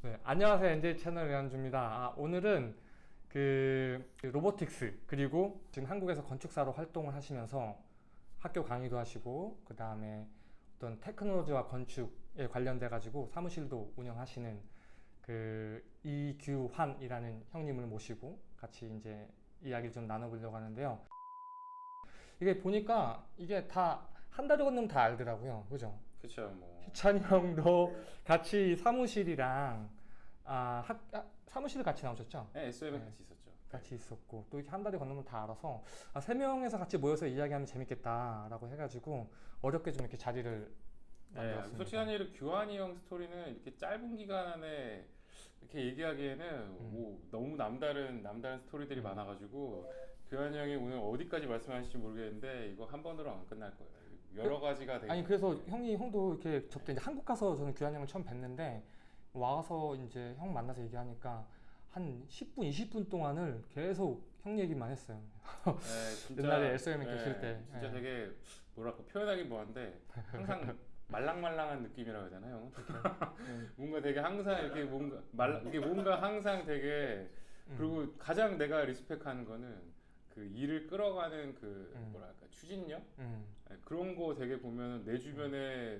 네, 안녕하세요. NJ 채널 이한주입니다. 아, 오늘은 그, 그 로보틱스 그리고 지금 한국에서 건축사로 활동을 하시면서 학교 강의도 하시고 그 다음에 어떤 테크놀로지와 건축에 관련돼 가지고 사무실도 운영하시는 그 이규환이라는 형님을 모시고 같이 이제 이야기를 좀 나눠보려고 하는데요. 이게 보니까 이게 다한달 정도면 다 알더라고요. 그죠? 그쵸 뭐 희찬이 형도 같이 사무실이랑 아, 학, 아, 사무실 같이 나오셨죠? 네, SOM에 네. 같이 있었죠 같이 있었고 또 이렇게 한 다리 건너면 다 알아서 아, 세 명에서 같이 모여서 이야기하면 재밌겠다라고 해가지고 어렵게 좀 이렇게 자리를 네. 솔직한 얘기로 규환이 형 스토리는 이렇게 짧은 기간 안에 이렇게 얘기하기에는 음. 뭐 너무 남다른 남다른 스토리들이 음. 많아가지고 규환이 형이 오늘 어디까지 말씀하실지 모르겠는데 이거 한 번으로 안 끝날 거예요 여러 가지가 되게 아니 그래서 형이 형도 이렇게 저때 이제 한국 가서 저는 규환 형을 처음 뵀는데 와서 이제 형 만나서 얘기하니까 한 10분 20분 동안을 계속 형 얘기만 했어요. 네, 진짜, 옛날에 SOM 에 계실 때. 진짜 네. 되게 뭐랄까 표현하기 뭐한데 항상 말랑말랑한 느낌이라고 해야 되나 형은? 음. 뭔가 되게 항상 이렇게 뭔가 말 이게 뭔가 항상 되게 음. 그리고 가장 내가 리스펙하는 거는 그 일을 끌어가는 그 음. 뭐랄까 추진력 음. 네, 그런 거 되게 보면 내 주변에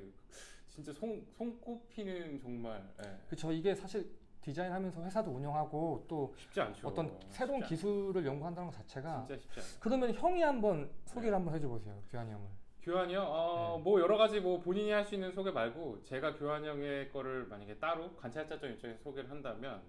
진짜 손 손꼽히는 정말 예, 그쵸 이게 사실 디자인하면서 회사도 운영하고 또 쉽지 않죠. 어떤 새로운 쉽지 기술을 연구한다는 것 자체가 않- 진짜 쉽지 않아요. 그러면 형이 한번 소개를 네. 한번 해줘 보세요 규환이 형을. 교환이요? 어, 네. 뭐 여러 가지 뭐 본인이 할 수 있는 소개 말고 제가 교환 형의 거를 만약에 따로 관찰자적 입장에서 소개를 한다면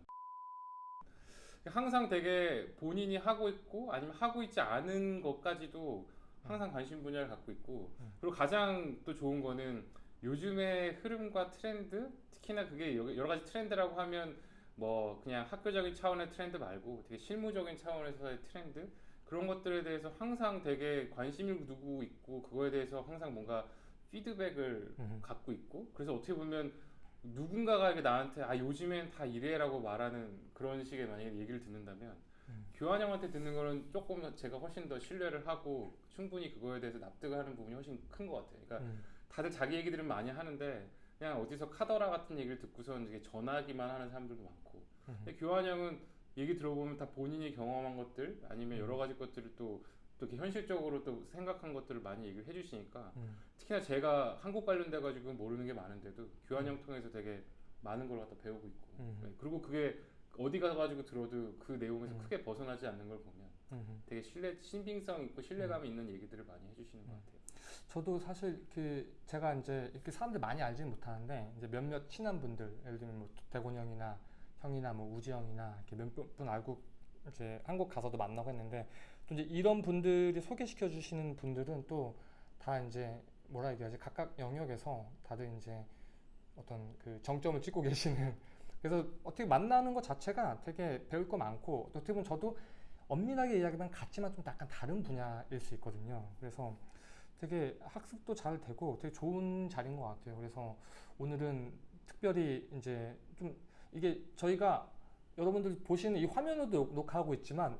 항상 되게 본인이 하고 있고 아니면 하고 있지 않은 것까지도 항상 관심 분야를 갖고 있고 음. 그리고 가장 또 좋은 거는 요즘의 흐름과 트렌드 특히나 그게 여- 여러 가지 트렌드라고 하면 뭐 그냥 학교적인 차원의 트렌드 말고 되게 실무적인 차원에서의 트렌드 그런 것들에 대해서 항상 되게 관심을 두고 있고 그거에 대해서 항상 뭔가 피드백을 음. 갖고 있고 그래서 어떻게 보면 누군가가 나한테 아 요즘엔 다 이래라고 말하는 그런 식의 만약에 얘기를 듣는다면 음. 교환 형한테 듣는 거는 조금 더 제가 훨씬 더 신뢰를 하고 충분히 그거에 대해서 납득을 하는 부분이 훨씬 큰 것 같아요. 그러니까 음. 다들 자기 얘기들은 많이 하는데 그냥 어디서 카더라 같은 얘기를 듣고선 이게 전하기만 하는 사람들도 많고 음. 근데 교환 형은 얘기 들어보면 다 본인이 경험한 것들 아니면 여러 가지 것들을 또, 또 이렇게 현실적으로 또 생각한 것들을 많이 얘기를 해주시니까 음. 특히나 제가 한국 관련돼 가지고 모르는 게 많은데도 교환 형 통해서 되게 많은 걸 갖다 배우고 있고 음. 네, 그리고 그게 어디 가가지고 들어도 그 내용에서 음. 크게 벗어나지 않는 걸 보면 음. 되게 신뢰 신빙성 있고 신뢰감이 있는 얘기들을 많이 해주시는 것 음. 같아요. 저도 사실 그 제가 이제 이렇게 사람들 많이 알지는 못하는데 이제 몇몇 친한 분들 예를 들면 뭐 대곤 형이나 형이나 뭐 우지 형이나 이렇게 몇 분 알고 이제 한국 가서도 만나고 했는데 또 이제 이런 분들이 소개시켜 주시는 분들은 또 다 이제 뭐라 얘기하지 각각 영역에서 다들 이제 어떤 그 정점을 찍고 계시는 그래서 어떻게 만나는 것 자체가 되게 배울 거 많고 또 어떻게 보면 저도 엄밀하게 이야기하면 같지만 좀 약간 다른 분야일 수 있거든요. 그래서 되게 학습도 잘 되고 되게 좋은 자리인 것 같아요. 그래서 오늘은 특별히 이제 좀 이게 저희가 여러분들 보시는 이 화면으로도 녹- 녹화하고 있지만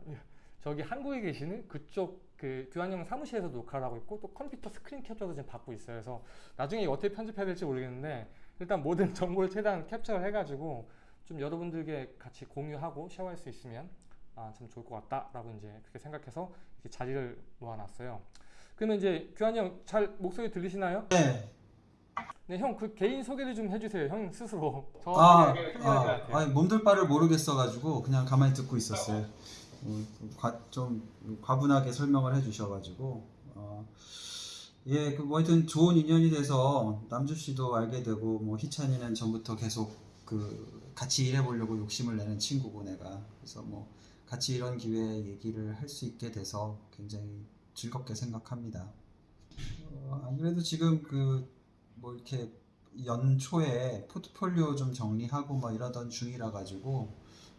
저기 한국에 계시는 그쪽 그 교환형 사무실에서 녹화를 하고 있고 또 컴퓨터 스크린 캡처도 지금 받고 있어요. 그래서 나중에 어떻게 편집해야 될지 모르겠는데 일단 모든 정보를 최대한 캡처를 해가지고 좀 여러분들께 같이 공유하고 쉐어할 수 있으면 아, 참 좋을 것 같다 라고 이제 그렇게 생각해서 이렇게 자리를 모아놨어요. 그러면 이제 규환이 형 잘 목소리 들리시나요? 네. 네, 형 그 개인 소개를 좀 해주세요. 형 스스로. 저 아, 아, 같아요. 아니, 몸둘 바를 모르겠어가지고 그냥 가만히 듣고 있었어요. 어, 과, 좀 과분하게 설명을 해주셔가지고 어, 예, 그 뭐 하여튼 좋은 인연이 돼서 남주 씨도 알게 되고 뭐 희찬이는 전부터 계속 그 같이 일해보려고 욕심을 내는 친구고 내가 그래서 뭐 같이 이런 기회에 얘기를 할 수 있게 돼서 굉장히 즐겁게 생각합니다. 어, 안 그래도 지금 그 뭐 이렇게 연초에 포트폴리오 좀 정리하고 막 이러던 중이라 가지고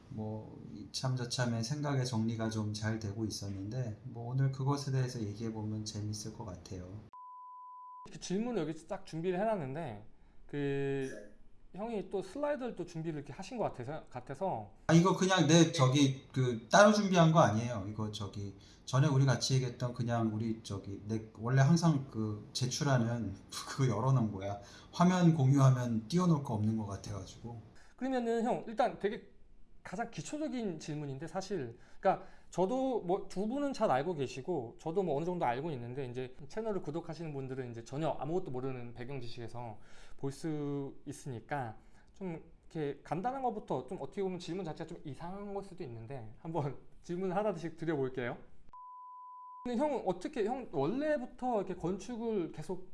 뭐 이참 저참에 생각의 정리가 좀 잘 되고 있었는데 뭐 오늘 그것에 대해서 얘기해 보면 재밌을 것 같아요. 이렇게 질문을 여기 딱 준비를 해놨는데 그 형이 또 슬라이드를 또 준비를 이렇게 하신 것 같아서 같아서 아 이거 그냥 내 저기 그 따로 준비한 거 아니에요. 이거 저기 전에 우리 같이 얘기했던 그냥 우리 저기 내 원래 항상 그 제출하는 그거 열어놓은 거야. 화면 공유하면 띄워놓을 거 없는 것 같아가지고. 그러면은 형 일단 되게 가장 기초적인 질문인데 사실 그러니까 저도 뭐 두 분은 잘 알고 계시고 저도 뭐 어느 정도 알고 있는데 이제 채널을 구독하시는 분들은 이제 전혀 아무것도 모르는 배경 지식에서 볼 수 있으니까 좀 이렇게 간단한 것부터 좀 어떻게 보면 질문 자체가 좀 이상한 걸 수도 있는데 한번 질문 하나씩 드려볼게요. 근데 형 어떻게 형 원래부터 이렇게 건축을 계속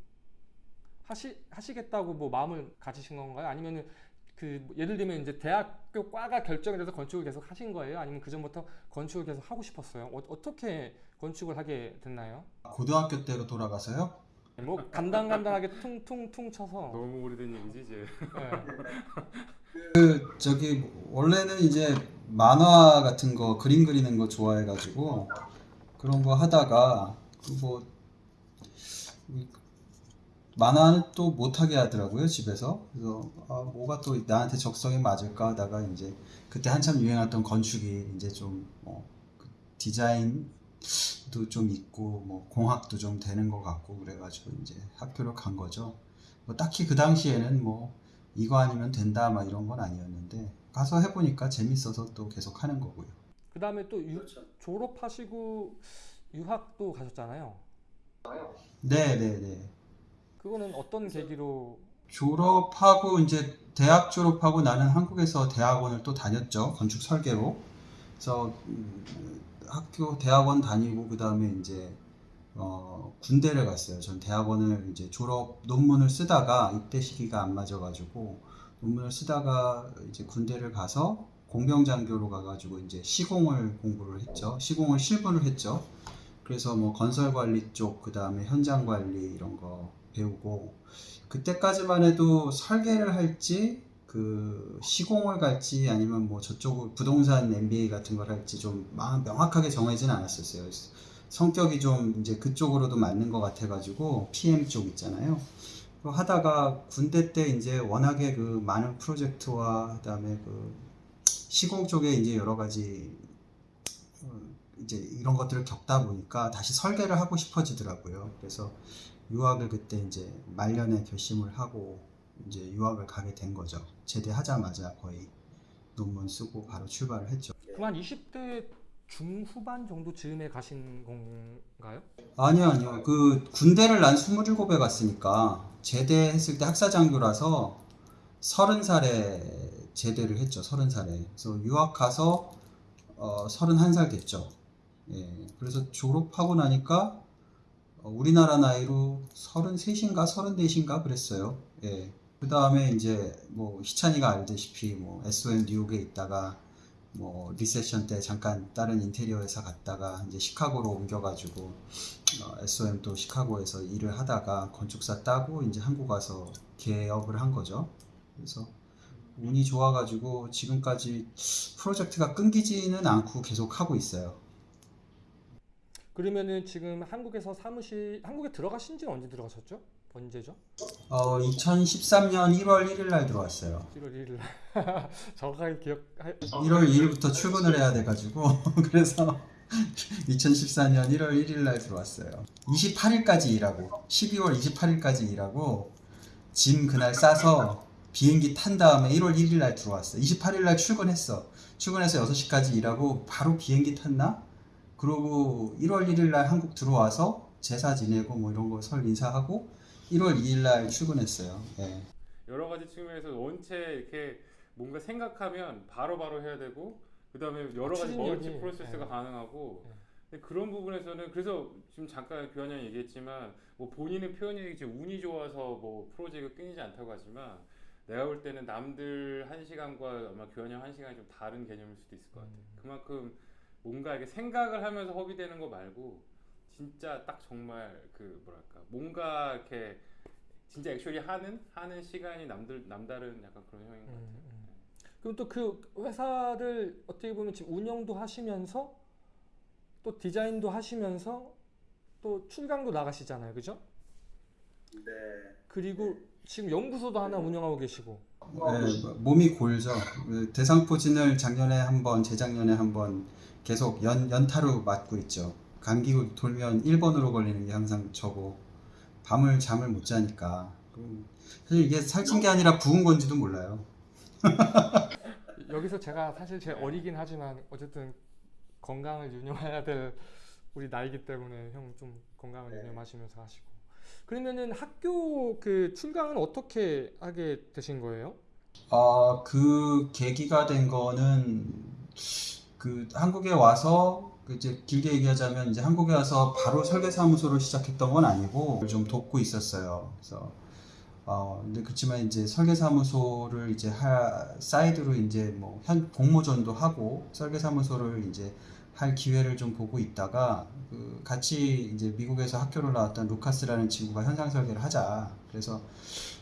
하시 하시겠다고 뭐 마음을 가지신 건가요? 아니면은 그뭐 예를 들면 이제 대학교 과가 결정이 돼서 건축을 계속 하신 거예요? 아니면 그 전부터 건축을 계속 하고 싶었어요? 어, 어떻게 건축을 하게 됐나요? 고등학교 때로 돌아가서요. 뭐 간당간당하게 퉁퉁퉁 쳐서 너무 오래된 얘기지 이제. 예. 그 저기 원래는 이제 만화 같은 거 그림 그리는 거 좋아해가지고 그런 거 하다가 그뭐 만화는 또 못하게 하더라고요 집에서 그래서 아, 뭐가 또 나한테 적성에 맞을까 하다가 이제 그때 한참 유행했던 건축이 이제 좀 뭐, 그 디자인 도좀 있고 뭐 공학도 좀 되는 것 같고 그래가지고 이제 학교를 간 거죠 뭐 딱히 그 당시에는 뭐 이거 아니면 된다 막 이런 건 아니었는데 가서 해보니까 재밌어서 또 계속 하는 거고요. 그 다음에 또 유- 졸업하시고 유학도 가셨잖아요. 네 네 네. 그거는 어떤 계기로 졸업하고 이제 대학 졸업하고 나는 한국에서 대학원을 또 다녔죠. 건축 설계로. 그래서 음, 학교 대학원 다니고 그 다음에 이제 어, 군대를 갔어요. 전 대학원을 이제 졸업 논문을 쓰다가 입대 시기가 안 맞아가지고 논문을 쓰다가 이제 군대를 가서 공병장교로 가가지고 이제 시공을 공부를 했죠. 시공을 실무를 했죠. 그래서 뭐 건설 관리 쪽, 그 다음에 현장 관리 이런 거 배우고 그때까지만 해도 설계를 할지 그 시공을 갈지 아니면 뭐 저쪽 부동산 MBA 같은 걸 할지 좀 마- 명확하게 정해진 않았었어요. 성격이 좀 이제 그쪽으로도 맞는 것 같아가지고 PM 쪽 있잖아요. 하다가 군대 때 이제 워낙에 그 많은 프로젝트와 그다음에 그 시공 쪽에 이제 여러 가지 어, 이제 이런 것들을 겪다 보니까 다시 설계를 하고 싶어지더라고요. 그래서 유학을 그때 이제 말년에 결심을 하고 이제 유학을 가게 된 거죠. 제대하자마자 거의 논문 쓰고 바로 출발을 했죠. 그만 20대 중후반 정도 즈음에 가신 건가요? 아니요, 아니요. 그 군대를 난 27에 갔으니까 제대했을 때 학사 장교라서 30살에 제대를 했죠. 30살에. 그래서 유학 가서 어, 31살 됐죠. 예. 그래서 졸업하고 나니까 어, 우리나라 나이로 33인가 34인가 그랬어요. 예. 그 다음에 이제 뭐 희찬이가 알다시피 뭐 SOM 뉴욕에 있다가 뭐 리세션 때 잠깐 다른 인테리어 회사 갔다가 이제 시카고로 옮겨가지고 어, SOM 또 시카고에서 일을 하다가 건축사 따고 이제 한국 와서 개업을 한 거죠. 그래서 운이 좋아가지고 지금까지 프로젝트가 끊기지는 않고 계속 하고 있어요. 그러면은 지금 한국에서 사무실 한국에 들어가신 지는 언제 들어가셨죠? 언제죠? 어, 2013년 1월 1일 날 들어왔어요. 1월 1일 정확하게 기억 1월 2일부터 출근을 해야 돼 가지고 그래서 2014년 1월 1일 날 들어왔어요. 28일까지 일하고 12월 28일까지 일하고 짐 그날 싸서 비행기 탄 다음에 1월 1일 날 들어왔어. 28일 날 출근했어. 출근해서 6시까지 일하고 바로 비행기 탔나? 그러고 1월 1일 날 한국 들어와서 제사 지내고 뭐 이런 거 설 인사하고 1월 2일 날 출근했어요. 예. 여러 가지 측면에서 원체 이렇게 뭔가 생각하면 바로 바로 해야 되고 그 다음에 여러 가지 멀티 프로세스가 네. 가능하고 네. 그런 부분에서는 그래서 지금 잠깐 교환이 얘기했지만 뭐 본인은 표현이 지금 운이 좋아서 뭐 프로젝트가 끊이지 않다고 하지만 내가 볼 때는 남들 한 시간과 아마 교환이 형한 시간이 좀 다른 개념일 수도 있을 것 같아요. 그만큼 뭔가 이렇게 생각을 하면서 허비되는 거 말고 진짜 딱 정말 그 뭐랄까 뭔가 이렇게 진짜 액츄얼리 하는 하는 시간이 남들 남다른 약간 그런 형인 것 같아요. 음, 음. 그럼 또 그 회사를 어떻게 보면 지금 운영도 하시면서 또 디자인도 하시면서 또 출강도 나가시잖아요, 그죠? 네. 그리고 지금 연구소도 하나 운영하고 계시고. 네, 몸이 골죠. 그 대상포진을 작년에 한 번, 재작년에 한 번 계속 연, 연타로 맞고 있죠. 감기 돌면 1번으로 걸리는 게 항상 저고 밤을 잠을 못 자니까. 음, 사실 이게 살찐 게 아니라 부은 건지도 몰라요. 여기서 제가 사실 제 어리긴 하지만 어쨌든 건강을 유념해야 될 우리 나이기 때문에 형 좀 건강을 네. 유념하시면서 하시고 그러면은 학교 그 출강은 어떻게 하게 되신 거예요? 어, 그 계기가 된 거는 그 한국에 와서 그 이제 길게 얘기하자면 이제 한국에 와서 바로 설계사무소를 시작했던 건 아니고 좀 돕고 있었어요. 그래서 어, 근데 그렇지만 이제 설계사무소를 이제 하, 사이드로 이제 뭐 현 공모전도 하고 설계사무소를 이제 할 기회를 좀 보고 있다가 그 같이 이제 미국에서 학교를 나왔던 루카스라는 친구가 현상 설계를 하자. 그래서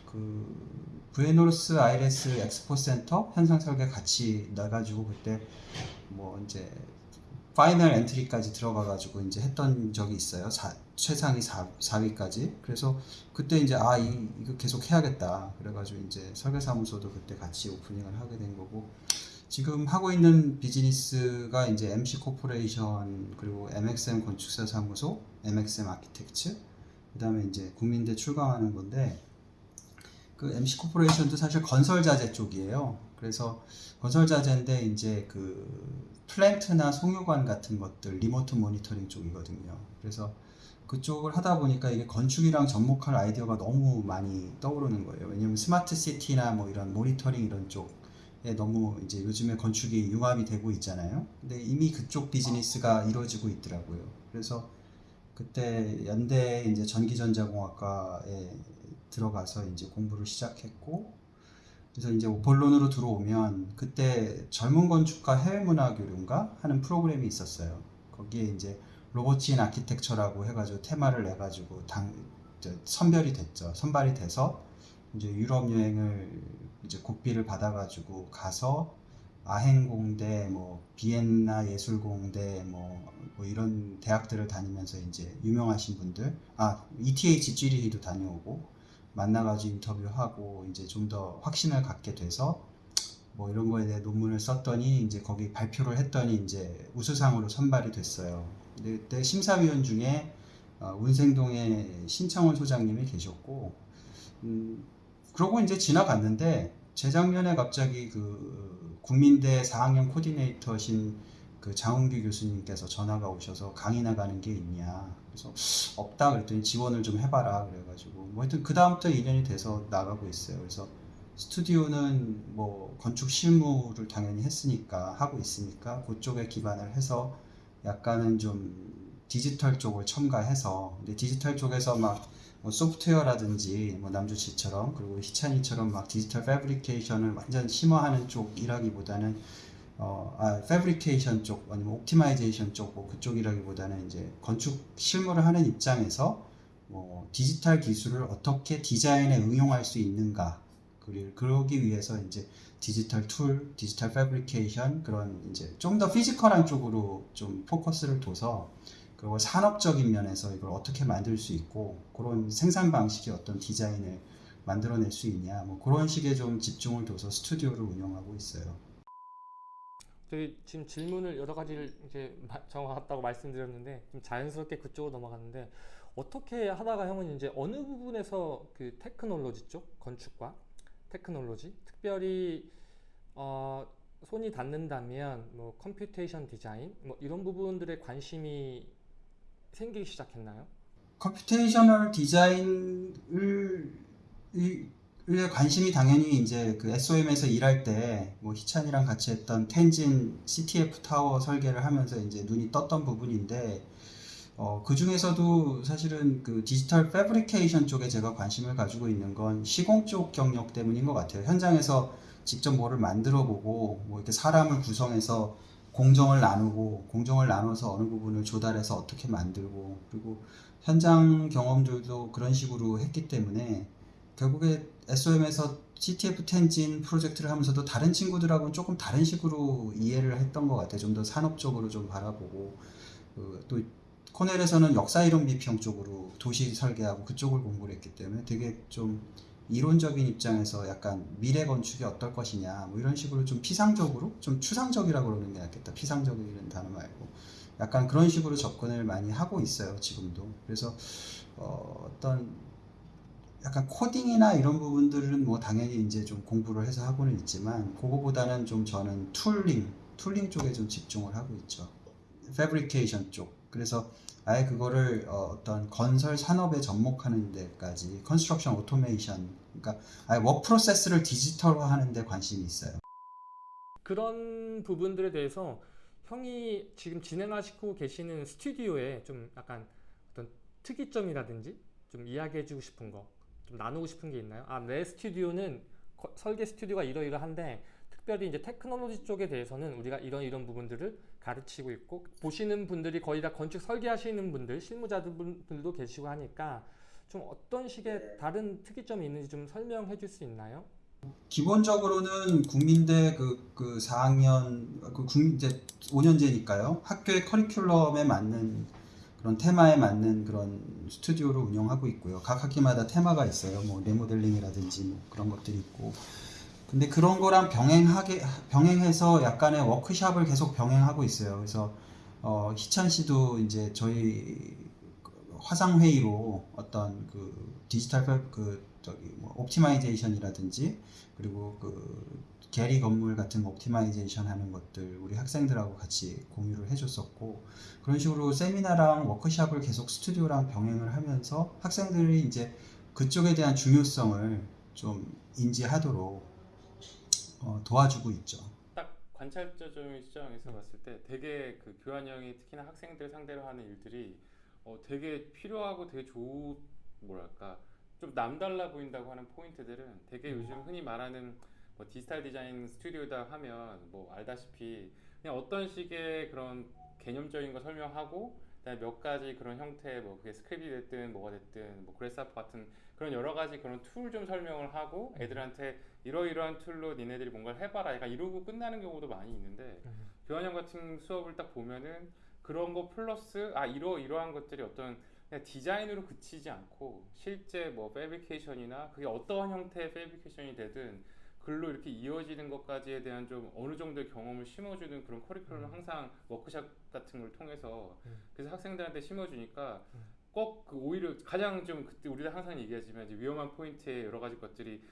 그 부에노스 아이레스 엑스포 센터 현상 설계 같이 나가지고 그때 뭐 이제 final entry까지 들어가가지고 이제 했던 적이 있어요. 사- 최상위 4, 4위까지. 그래서 그때 이제 아 이, 이거 계속 해야겠다. 그래가지고 이제 설계사무소도 그때 같이 오프닝을 하게 된 거고 지금 하고 있는 비즈니스가 이제 MC 코퍼레이션 그리고 MXM 건축사 사무소, MXM 아키텍츠 그 다음에 이제 국민대 출강하는 건데 그 MC 코퍼레이션도 사실 건설 자재 쪽이에요. 그래서 건설 자재인데 이제 그 플랜트나 송유관 같은 것들 remote monitoring 쪽이거든요. 그래서 그쪽을 하다 보니까 이게 건축이랑 접목할 아이디어가 너무 많이 떠오르는 거예요. 왜냐면 스마트 시티나 뭐 이런 모니터링 이런 쪽에 너무 이제 요즘에 건축이 융합이 되고 있잖아요. 근데 이미 그쪽 비즈니스가 이루어지고 있더라고요. 그래서 그때 연대 이제 전기전자공학과에 들어가서 이제 공부를 시작했고 그래서 이제 본론으로 들어오면 그때 젊은 건축가 해외문화 교류인가 하는 프로그램이 있었어요. 거기에 이제 로보치인 아키텍처라고 해가지고 테마를 내가지고 당 선별이 됐죠. 선발이 돼서 이제 유럽 여행을 이제 국비를 받아가지고 가서 아헨공대, 뭐 비엔나 예술공대, 뭐, 뭐 이런 대학들을 다니면서 이제 유명하신 분들, 아 ETH 쥐리히도 다녀오고 만나가지고 인터뷰하고 이제 좀 더 확신을 갖게 돼서 뭐 이런 거에 대해 논문을 썼더니 이제 거기 발표를 했더니 이제 우수상으로 선발이 됐어요. 근데 그때 심사위원 중에 어, 운생동에 신창원 소장님이 계셨고, 음, 그러고 이제 지나갔는데 재작년에 갑자기 그 국민대 4학년 코디네이터신 그 장훈규 교수님께서 전화가 오셔서 강의 나가는 게 있냐. 그래서 없다 그랬더니 지원을 좀 해봐라 그래가지고 뭐 하여튼 그 다음부터 인연이 돼서 나가고 있어요. 그래서 스튜디오는 뭐 건축 실무를 당연히 했으니까 하고 있으니까 그쪽에 기반을 해서 약간은 좀 디지털 쪽을 첨가해서 근데 디지털 쪽에서 막 뭐 소프트웨어라든지 뭐 남주 씨처럼 그리고 희찬이처럼 막 digital fabrication을 완전 심화하는 쪽이라기보다는 어, 아, fabrication 쪽 아니면 optimization 쪽 뭐 그쪽이라기보다는 이제 건축 실무를 하는 입장에서 뭐 디지털 기술을 어떻게 디자인에 응용할 수 있는가 그러기 위해서 이제 digital tool, digital fabrication 그런 이제 좀 더 physical한 쪽으로 좀 포커스를 둬서 그리고 산업적인 면에서 이걸 어떻게 만들 수 있고 그런 생산 방식의 어떤 디자인을 만들어낼 수 있냐 뭐 그런 식의 좀 집중을 둬서 스튜디오를 운영하고 있어요. 저희 지금 질문을 여러 가지를 이제 마- 정해왔다고 말씀드렸는데 좀 자연스럽게 그쪽으로 넘어갔는데 어떻게 하다가 형은 이제 어느 부분에서 그 테크놀로지 쪽 건축과 테크놀로지 특별히 어, 손이 닿는다면 뭐 computation design 뭐 이런 부분들에 관심이 생기기 시작했나요? computational design을 관심이 당연히 이제 그 SOM에서 일할 때 뭐 희찬이랑 같이 했던 텐진 CTF 타워 설계를 하면서 이제 눈이 떴던 부분인데 어, 그 중에서도 사실은 그 디지털 패브리케이션 쪽에 제가 관심을 가지고 있는 건 시공 쪽 경력 때문인 것 같아요. 현장에서 직접 뭐를 만들어 보고 뭐 이렇게 사람을 구성해서 공정을 나누고 공정을 나눠서 어느 부분을 조달해서 어떻게 만들고 그리고 현장 경험들도 그런 식으로 했기 때문에 결국에 SOM에서 CTF 텐진 프로젝트를 하면서도 다른 친구들하고는 조금 다른 식으로 이해를 했던 것 같아요. 좀 더 산업적으로 좀 바라보고. 그, 또 코넬에서는 역사 이론 비평 쪽으로 도시 설계하고 그쪽을 공부를 했기 때문에 되게 좀 이론적인 입장에서 약간 미래 건축이 어떨 것이냐 뭐 이런 식으로 좀 피상적으로 좀 추상적이라고 그러는 게 낫겠다. 피상적이라는 단어 말고. 약간 그런 식으로 접근을 많이 하고 있어요 지금도. 그래서 어, 어떤 약간 코딩이나 이런 부분들은 뭐 당연히 이제 좀 공부를 해서 하고는 있지만 그거보다는 좀 저는 tooling, tooling 쪽에 좀 집중을 하고 있죠. fabrication 쪽. 그래서 아예 그거를 어, 떤 건설 산업에 접목하는 데까지 construction automation 그러니까 아예 work process를 디지털화하는 데 관심이 있어요. 그런 부분들에 대해서 형이 지금 진행하시고 계시는 스튜디오에 좀 약간 어떤 특이점이라든지 좀 이야기해주고 싶은 거, 좀 나누고 싶은 게 있나요? 아, 내 스튜디오는 거- 설계 스튜디오가 이러이러한데 특별히 이제 테크놀로지 쪽에 대해서는 우리가 이런 이런 부분들을 가르치고 있고 보시는 분들이 거의 다 건축 설계하시는 분들, 실무자들도 계시고 하니까 좀 어떤 식의 다른 특이점이 있는지 좀 설명해 줄 수 있나요? 기본적으로는 국민대 그, 그 4학년, 그 국, 이제 5년제니까요. 학교의 커리큘럼에 맞는 그런 테마에 맞는 그런 스튜디오를 운영하고 있고요. 각 학기마다 테마가 있어요. 뭐 리모델링이라든지 뭐 그런 것들이 있고. 근데 그런 거랑 병행하게, 병행해서 약간의 워크샵을 계속 병행하고 있어요. 그래서 어, 희찬 씨도 이제 저희 화상 회의로 어떤 그 digital fab- 그 저기 뭐 optimization이라든지 그리고 그 게리 건물 같은 optimization 하는 것들 우리 학생들하고 같이 공유를 해줬었고 그런 식으로 세미나랑 워크샵을 계속 스튜디오랑 병행을 하면서 학생들이 이제 그쪽에 대한 중요성을 좀 인지하도록 어, 도와주고 있죠. 딱 관찰자적인 시장에서 봤을 때 되게 그 교환형이 특히나 학생들 상대로 하는 일들이 어 되게 필요하고 되게 좋은 뭐랄까 좀 남달라 보인다고 하는 포인트들은 되게 요즘 흔히 말하는 뭐 디지털 디자인 스튜디오다 하면 뭐 알다시피 그냥 어떤 식의 그런 개념적인 거 설명하고 그다음에 몇 가지 그런 형태 뭐 그게 스크립이 됐든 뭐가 됐든 뭐 그래스아프 같은 그런 여러 가지 그런 tool 좀 설명을 하고 애들한테 이러이러한 tool로 니네들이 뭔가를 해봐라 약간 이러고 끝나는 경우도 많이 있는데 규환이 형 같은 수업을 딱 보면은 그런 거 플러스 아 이러 이러한 것들이 어떤 그냥 디자인으로 그치지 않고 실제 뭐 fabrication이나 그게 어떠한 형태의 fabrication이 되든 글로 이렇게 이어지는 것까지에 대한 좀 어느 정도의 경험을 심어주는 그런 커리큘럼을 항상 워크샵 같은 걸 통해서 음. 그래서 학생들한테 심어주니까 음. 꼭그 오히려 가장 좀 그때 우리가 항상 얘기하지만 이제 위험한 포인트의 여러 가지 것들이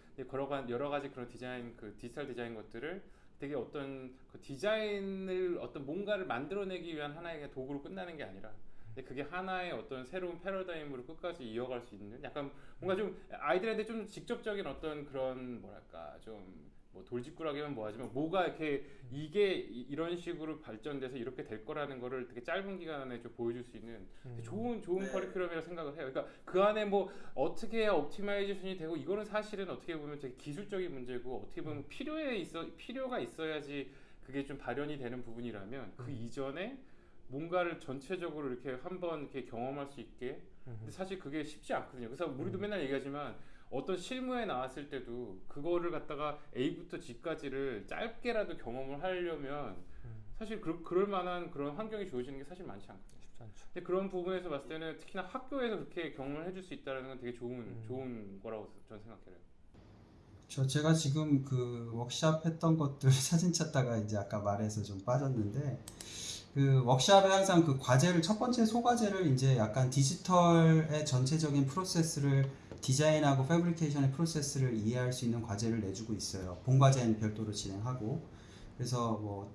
가지 여러 가지 그런 디자인 그 디지털 디자인 것들을 되게 어떤 그 디자인을 어떤 뭔가를 만들어내기 위한 하나의 도구로 끝나는 게 아니라 근데 그게 하나의 어떤 새로운 패러다임으로 끝까지 이어갈 수 있는 약간 뭔가 좀 아이들한테 좀 직접적인 어떤 그런 뭐랄까 좀 뭐 돌직구라기면 뭐하지만 뭐가 이렇게 이게 이- 이런 식으로 발전돼서 이렇게 될 거라는 거를 되게 짧은 기간에 좀 보여줄 수 있는 음. 좋은 좋은 커리큘럼이라고 생각을 해요. 그러니까 그 안에 뭐 어떻게 해야 optimization이 되고 이거는 사실은 어떻게 보면 되게 기술적인 문제고 어떻게 보면 필요에 있어 필요가 있어야지 그게 좀 발현이 되는 부분이라면 그 이전에 뭔가를 전체적으로 이렇게 한번 이렇게 경험할 수 있게 음. 근데 사실 그게 쉽지 않거든요. 그래서 우리도 음. 맨날 얘기하지만 어떤 실무에 나왔을 때도 그거를 갖다가 A부터 G까지를 짧게라도 경험을 하려면 음. 사실 그, 그럴 만한 그런 환경이 주어지는 게 사실 많지 않거든요. 쉽지 않죠. 근데 그런 부분에서 봤을 때는 특히나 학교에서 그렇게 경험을 해줄 수 있다는 건 되게 좋은 음. 좋은 거라고 저는 생각해요. 저 제가 지금 그 워크샵 했던 것들 사진 찾다가 이제 아까 말해서 좀 빠졌는데 그 워크샵에 항상 그 과제를 첫 번째 소과제를 이제 약간 디지털의 전체적인 프로세스를 디자인하고 fabrication의 프로세스를 이해할 수 있는 과제를 내주고 있어요. 본 과제는 별도로 진행하고 그래서 뭐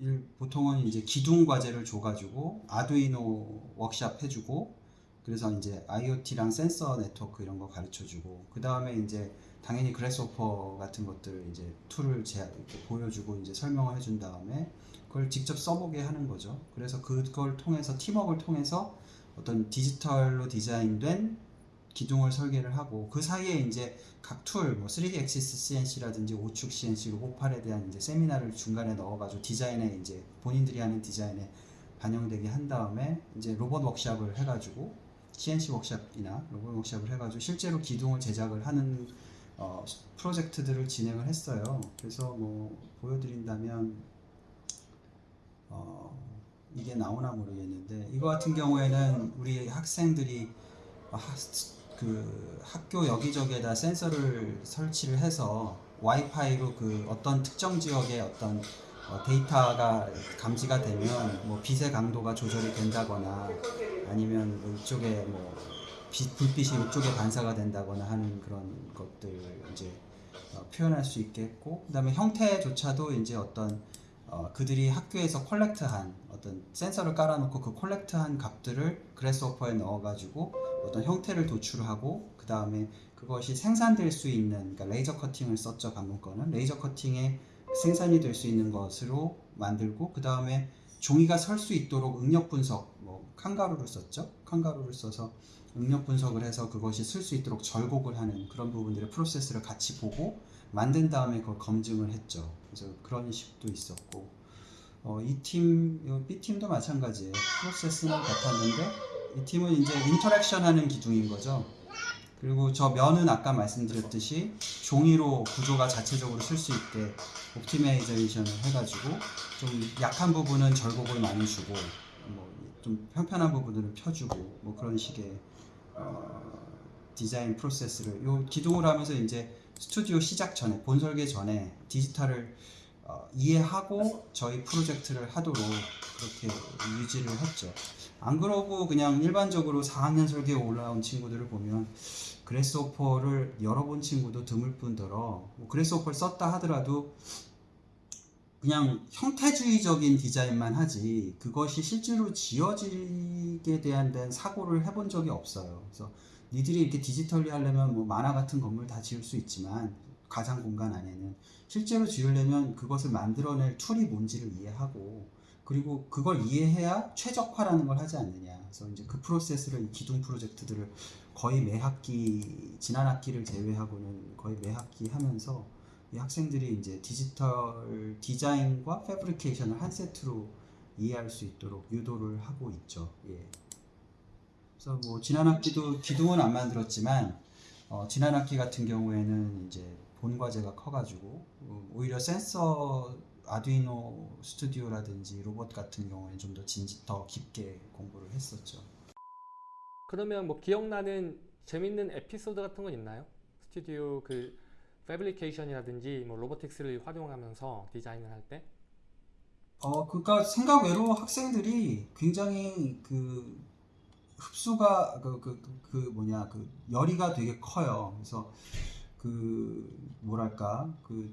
일- 보통은 이제 기둥 과제를 줘가지고 아두이노 워크샵 해주고 그래서 이제 IoT랑 센서 네트워크 이런 거 가르쳐주고 그 다음에 이제 당연히 Grasshopper 같은 것들 이제 tool을 제, 보여주고 이제 설명을 해준 다음에 그걸 직접 써보게 하는 거죠. 그래서 그걸 통해서 팀워크를 통해서 어떤 디지털로 디자인된 기둥을 설계를 하고 그 사이에 이제 각 tool, 뭐 3D axis CNC라든지 오축 CNC, 로봇팔에 대한 이제 세미나를 중간에 넣어가지고 디자인에 이제 본인들이 하는 디자인에 반영되게 한 다음에 이제 로봇 워크샵을 해가지고 CNC 워크샵이나 로봇 워크샵을 해가지고 실제로 기둥을 제작을 하는 어, 프로젝트들을 진행을 했어요. 그래서 뭐 보여드린다면 어, 이게 나오나 모르겠는데 이거 같은 경우에는 우리 학생들이 하, 그 학교 여기저기에다 센서를 설치를 해서 와이파이로 그 어떤 특정 지역의 어떤 어, 데이터가 감지가 되면 뭐 빛의 강도가 조절이 된다거나 아니면 뭐 이쪽에 뭐 빛, 불빛이 이쪽에 반사가 된다거나 하는 그런 것들 이제 어, 표현할 수 있게 했고 그다음에 형태조차도 이제 어떤 어, 그들이 학교에서 collect한 어떤 센서를 깔아놓고 그 collect한 값들을 Grasshopper에 넣어가지고 어떤 형태를 도출하고 그 다음에 그것이 생산될 수 있는 그러니까 레이저 커팅을 썼죠 방금 거는. 레이저 커팅에 생산이 될 수 있는 것으로 만들고 그 다음에 종이가 설 수 있도록 응력 분석 뭐 Kangaroo를 썼죠 Kangaroo를 써서 응력 분석을 해서 그것이 설 수 있도록 절곡을 하는 그런 부분들의 프로세스를 같이 보고 만든 다음에 그걸 검증을 했죠 그래서 그런 식도 있었고 어, 이 팀, B 팀도 마찬가지예요. 프로세스는 같았는데 이 팀은 이제 interaction 하는 기둥인 거죠. 그리고 저 면은 아까 말씀드렸듯이 종이로 구조가 자체적으로 설 수 있게 optimization을 해가지고 좀 약한 부분은 절곡을 많이 주고 뭐 좀 편편한 부분들은 펴주고 뭐 그런 식의 어, 디자인 프로세스를 요 기둥을 하면서 이제 스튜디오 시작 전에 본 설계 전에 디지털을 어, 이해하고 저희 프로젝트를 하도록 그렇게 유지를 했죠. 안 그러고 그냥 일반적으로 4학년 설계에 올라온 친구들을 보면 Grasshopper를 열어본 친구도 드물 뿐더러 뭐 Grasshopper를 썼다 하더라도 그냥 형태주의적인 디자인만 하지 그것이 실제로 지어지게 대한 데는 사고를 해본 적이 없어요. 그래서 니들이 이렇게 digitally 하려면 뭐 만화 같은 건물 다 지을 수 있지만 가상 공간 안에는 실제로 지으려면 그것을 만들어낼 tool이 뭔지를 이해하고 그리고 그걸 이해해야 최적화라는 걸 하지 않느냐. 그래서 이제 그 프로세스를 이 기둥 프로젝트들을 거의 매 학기 지난 학기를 제외하고는 거의 매 학기 하면서 이 학생들이 이제 디지털 디자인과 패브리케이션을 한 세트로 이해할 수 있도록 유도를 하고 있죠. 예. 그래서 뭐 지난 학기도 기둥은 안 만들었지만 어, 지난 학기 같은 경우에는 이제 본 과제가 커가지고 어, 오히려 센서 아두이노 스튜디오라든지 로봇 같은 경우에는 좀 더 진지 더 깊게 공부를 했었죠. 그러면 뭐 기억나는 재밌는 에피소드 같은 건 있나요? 스튜디오 그 패브리케이션이라든지 뭐 로보틱스를 활용하면서 디자인을 할 때? 어, 그러니까 생각 외로 학생들이 굉장히 그 흡수가 그, 그, 그, 그 뭐냐 그 열의가 되게 커요. 그래서 그 뭐랄까 그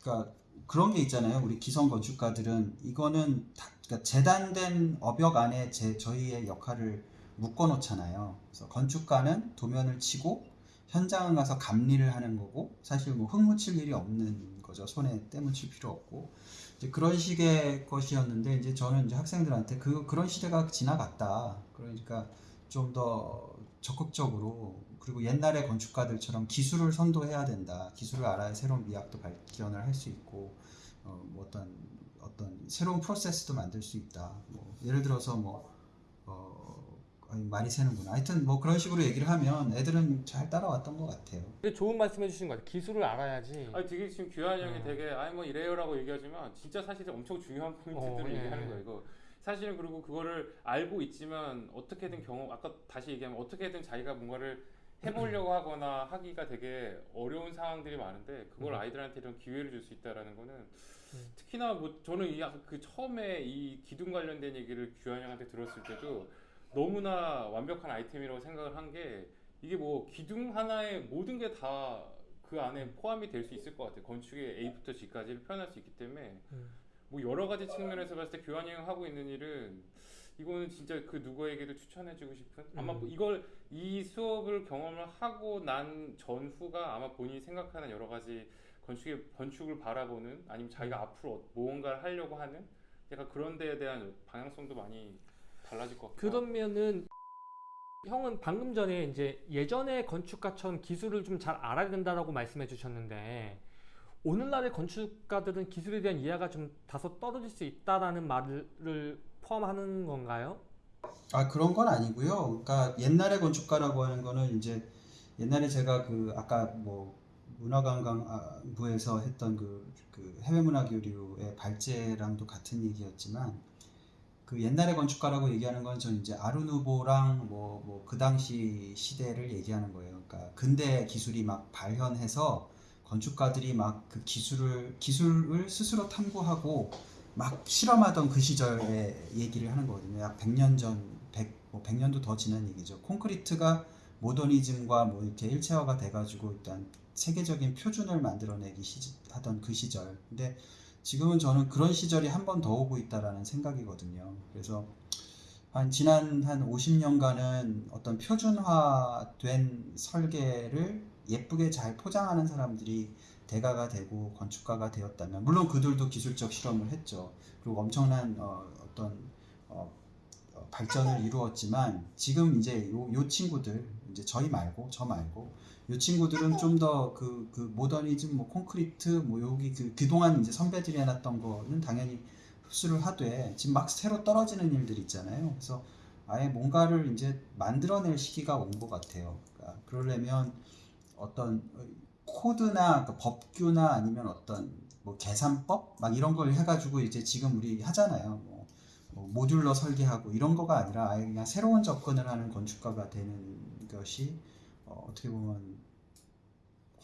그러니까 그런 게 있잖아요. 우리 기성 건축가들은 이거는 다, 그러니까 재단된 어벽 안에 제 저희의 역할을 묶어 놓잖아요. 그래서 건축가는 도면을 치고 현장을 가서 감리를 하는 거고 사실 뭐 흙 묻힐 일이 없는 거죠. 손에 때 묻힐 필요 없고 이제 그런 식의 것이었는데 이제 저는 이제 학생들한테 그 그런 시대가 지나갔다. 그러니까 좀 더 적극적으로 그리고 옛날의 건축가들처럼 기술을 선도해야 된다. 기술을 알아야 새로운 미학도 발견을 할 수 있고 어, 뭐 어떤 어떤 새로운 프로세스도 만들 수 있다. 뭐 예를 들어서 뭐 많이 새는구나. 하여튼 뭐 그런 식으로 얘기를 하면 애들은 잘 따라왔던 것 같아요. 되게 좋은 말씀 해주신 것 같아요. 기술을 알아야지. 아니 되게 지금 규환이 형이 음. 되게 아니 뭐 이래요라고 얘기하지만 진짜 사실 엄청 중요한 포인트들을 어, 예. 얘기하는 거예요. 이거 사실은 그리고 그거를 알고 있지만 어떻게든 경험 아까 다시 얘기하면 어떻게든 자기가 뭔가를 해보려고 하거나 하기가 되게 어려운 상황들이 많은데 그걸 음. 아이들한테 이런 기회를 줄 수 있다라는 거는 음. 특히나 뭐 저는 이 그 처음에 이 기둥 관련된 얘기를 규환 형한테 들었을 때도 너무나 완벽한 아이템이라고 생각을 한 게 이게 뭐 기둥 하나에 모든 게 다 그 안에 포함이 될 수 있을 것 같아요. 건축의 A부터 G까지를 표현할 수 있기 때문에 음. 뭐 여러 가지 측면에서 봤을 때 교환이 형 하고 있는 일은 이거는 진짜 그 누구에게도 추천해주고 싶은 아마 음. 이걸 이 수업을 경험을 하고 난 전후가 아마 본인이 생각하는 여러 가지 건축의 건축을 바라보는 아니면 자기가 앞으로 무언가를 하려고 하는 약간 그런 데에 대한 방향성도 많이 달라질 것 같아요. 그러면은 형은 방금 전에 이제 예전의 건축가처럼 기술을 좀 잘 알아야 된다라고 말씀해 주셨는데 오늘날의 건축가들은 기술에 대한 이해가 좀 다소 떨어질 수 있다라는 말을 포함하는 건가요? 아 그런 건 아니고요. 그러니까 옛날의 건축가라고 하는 거는 이제 옛날에 제가 그 아까 뭐 문화관광부에서 했던 그, 그 해외문화교류의 발제랑도 같은 얘기였지만 그 옛날의 건축가라고 얘기하는 건 전 이제 아르누보랑 뭐 뭐 그 당시 시대를 얘기하는 거예요. 그러니까 근대 기술이 막 발현해서 건축가들이 막 그 기술을 기술을 스스로 탐구하고 막 실험하던 그 시절의 얘기를 하는 거거든요. 약 100년 전 100, 뭐 100년도 더 지난 얘기죠. 콘크리트가 모더니즘과 뭐 이렇게 일체화가 돼가지고 일단 세계적인 표준을 만들어내기 시, 하던 그 시절. 근데 지금은 저는 그런 시절이 한 번 더 오고 있다라는 생각이거든요. 그래서 한 지난 한 50년간은 어떤 표준화된 설계를 예쁘게 잘 포장하는 사람들이 대가가 되고 건축가가 되었다면 물론 그들도 기술적 실험을 했죠. 그리고 엄청난 어, 어떤 어, 어, 발전을 이루었지만 지금 이제 요, 요 친구들 이제 저희 말고 저 말고 요 친구들은 좀 더 그 그 모더니즘 뭐 콘크리트 뭐 여기 그 그동안 이제 선배들이 해놨던 거는 당연히 흡수를 하되 지금 막 새로 떨어지는 일들 있잖아요. 그래서 아예 뭔가를 이제 만들어낼 시기가 온 것 같아요. 그러니까 그러려면 어떤 코드나 그 법규나 아니면 어떤 뭐 계산법 막 이런 걸 해가지고 이제 지금 우리 하잖아요. 뭐, 뭐 모듈러 설계하고 이런 거가 아니라 아예 그냥 새로운 접근을 하는 건축가가 되는 것이 어, 어떻게 보면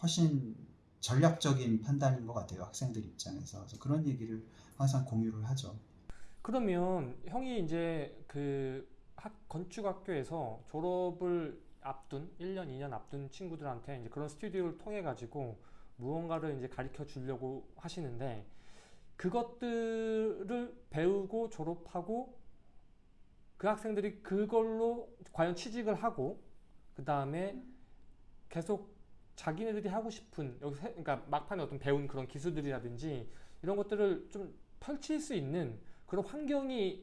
훨씬 전략적인 판단인 것 같아요. 학생들 입장에서. 그래서 그런 얘기를 항상 공유를 하죠. 그러면 형이 이제 그 학, 건축학교에서 졸업을 앞둔 1년, 2년 앞둔 친구들한테 이제 그런 스튜디오를 통해 가지고 무언가를 이제 가르쳐 주려고 하시는데 그것들을 배우고 졸업하고 그 학생들이 그걸로 과연 취직을 하고 그 다음에 계속 자기네들이 하고 싶은 여기 세- 그러니까 막판에 어떤 배운 그런 기술들이라든지 이런 것들을 좀 펼칠 수 있는 그런 환경이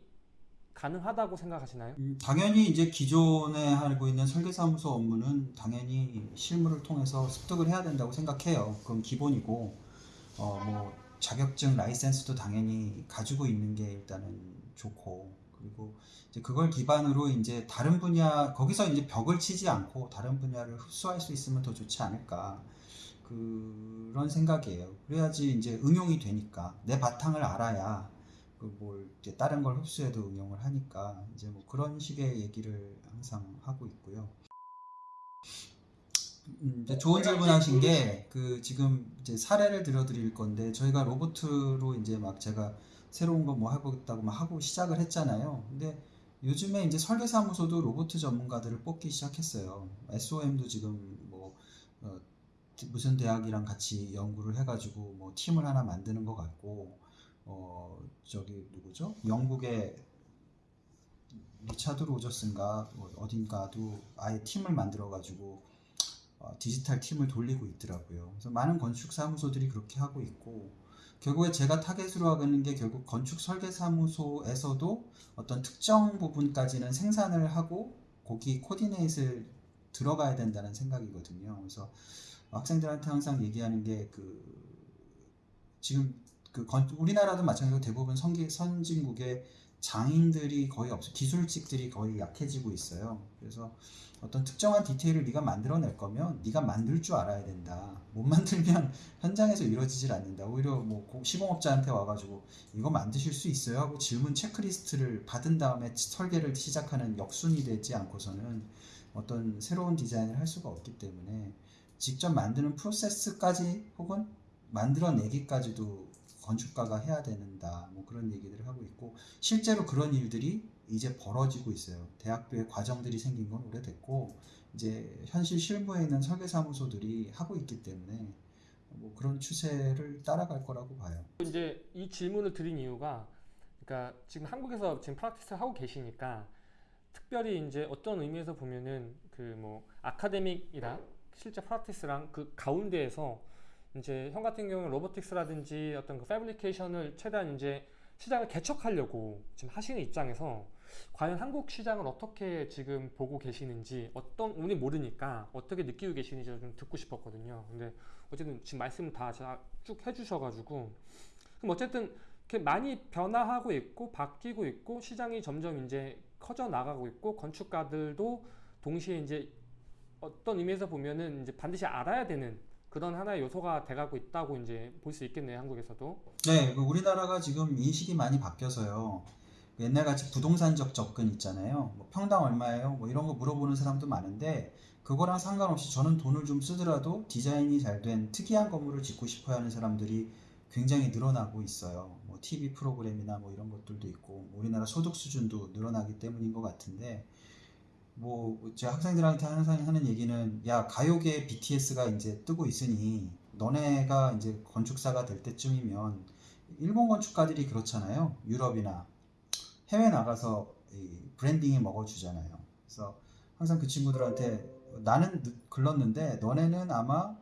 가능하다고 생각하시나요? 음, 당연히 이제 기존에 하고 있는 설계사무소 업무는 당연히 실무를 통해서 습득을 해야 된다고 생각해요. 그건 기본이고, 어, 뭐, 자격증, 라이센스도 당연히 가지고 있는 게 일단은 좋고, 그리고 이제 그걸 기반으로 이제 다른 분야, 거기서 이제 벽을 치지 않고 다른 분야를 흡수할 수 있으면 더 좋지 않을까. 그런 생각이에요. 그래야지 이제 응용이 되니까. 내 바탕을 알아야 그뭘 이제 다른 걸 흡수해도 응용을 하니까 이제 뭐 그런 식의 얘기를 항상 하고 있고요. 음, 좋은 질문하신 게 그 지금 이제 사례를 들어드릴 건데 저희가 로보트로 이제 막 제가 새로운 거뭐 해보겠다고 막 하고 시작을 했잖아요. 근데 요즘에 이제 설계사무소도 로보트 전문가들을 뽑기 시작했어요. SOM도 지금 뭐 어, 무슨 대학이랑 같이 연구를 해가지고 뭐 팀을 하나 만드는 것 같고 어 저기 누구죠? 영국의 리차드 로저스인가 뭐 어딘가도 아예 팀을 만들어 가지고 어, 디지털 팀을 돌리고 있더라고요. 그래서 많은 건축 사무소들이 그렇게 하고 있고 결국에 제가 타겟으로 하고 있는 게 결국 건축 설계 사무소에서도 어떤 특정 부분까지는 생산을 하고 거기 코디네이트를 들어가야 된다는 생각이거든요. 그래서 학생들한테 항상 얘기하는 게 그 지금 그 건, 우리나라도 마찬가지로 대부분 선기, 선진국의 장인들이 거의 없어 기술직들이 거의 약해지고 있어요. 그래서 어떤 특정한 디테일을 네가 만들어낼 거면 네가 만들 줄 알아야 된다. 못 만들면 현장에서 이루어지질 않는다. 오히려 뭐 고- 시공업자한테 와가지고 이거 만드실 수 있어요 하고 질문 체크리스트를 받은 다음에 설계를 시작하는 역순이 되지 않고서는 어떤 새로운 디자인을 할 수가 없기 때문에 직접 만드는 프로세스까지 혹은 만들어내기까지도 건축가가 해야 된다. 뭐 그런 얘기들을 하고 있고 실제로 그런 일들이 이제 벌어지고 있어요. 대학교에 과정들이 생긴 건 오래됐고 이제 현실 실무에 있는 설계사무소들이 하고 있기 때문에 뭐 그런 추세를 따라갈 거라고 봐요. 이제 이 질문을 드린 이유가 그러니까 지금 한국에서 지금 프락티스를 하고 계시니까 특별히 이제 어떤 의미에서 보면은 그 뭐 아카데믹이랑 실제 프락티스랑 그 가운데에서 이제 형 같은 경우는 로보틱스라든지 어떤 그 패브리케이션을 최대한 이제 시장을 개척하려고 지금 하시는 입장에서 과연 한국 시장을 어떻게 지금 보고 계시는지 어떤 우리 모르니까 어떻게 느끼고 계시는지 좀 듣고 싶었거든요. 근데 어쨌든 지금 말씀 다쭉 해주셔가지고 그럼 어쨌든 이렇게 많이 변화하고 있고 바뀌고 있고 시장이 점점 이제 커져 나가고 있고 건축가들도 동시에 이제 어떤 의미에서 보면은 이제 반드시 알아야 되는 그런 하나의 요소가 돼가고 있다고 이제 볼 수 있겠네요 한국에서도 네, 그 우리나라가 지금 인식이 많이 바뀌어서요. 옛날 같이 부동산적 접근 있잖아요. 뭐 평당 얼마예요? 뭐 이런 거 물어보는 사람도 많은데 그거랑 상관없이 저는 돈을 좀 쓰더라도 디자인이 잘 된 특이한 건물을 짓고 싶어 하는 사람들이 굉장히 늘어나고 있어요. 뭐 TV 프로그램이나 뭐 이런 것들도 있고 뭐 우리나라 소득 수준도 늘어나기 때문인 것 같은데 뭐 제 학생들한테 항상 하는 얘기는 야 가요계 BTS가 이제 뜨고 있으니 너네가 이제 건축사가 될 때쯤이면 일본 건축가들이 그렇잖아요. 유럽이나 해외 나가서 이 브랜딩이 먹어주잖아요. 그래서 항상 그 친구들한테 나는 늦- 글렀는데 너네는 아마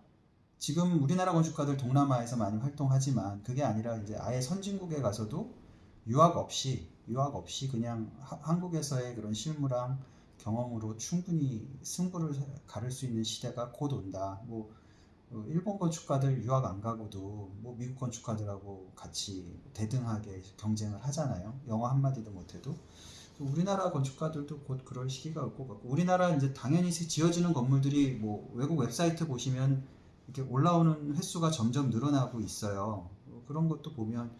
지금 우리나라 건축가들 동남아에서 많이 활동하지만 그게 아니라 이제 아예 선진국에 가서도 유학 없이 유학 없이 그냥 하- 한국에서의 그런 실무랑 경험으로 충분히 승부를 가를 수 있는 시대가 곧 온다. 뭐 어, 일본 건축가들 유학 안 가고도 뭐 미국 건축가들하고 같이 대등하게 경쟁을 하잖아요. 영어 한 마디도 못해도 우리나라 건축가들도 곧 그럴 시기가 올 것 같고 우리나라 이제 당연히 지어지는 건물들이 뭐 외국 웹사이트 보시면 이렇게 올라오는 횟수가 점점 늘어나고 있어요. 어, 그런 것도 보면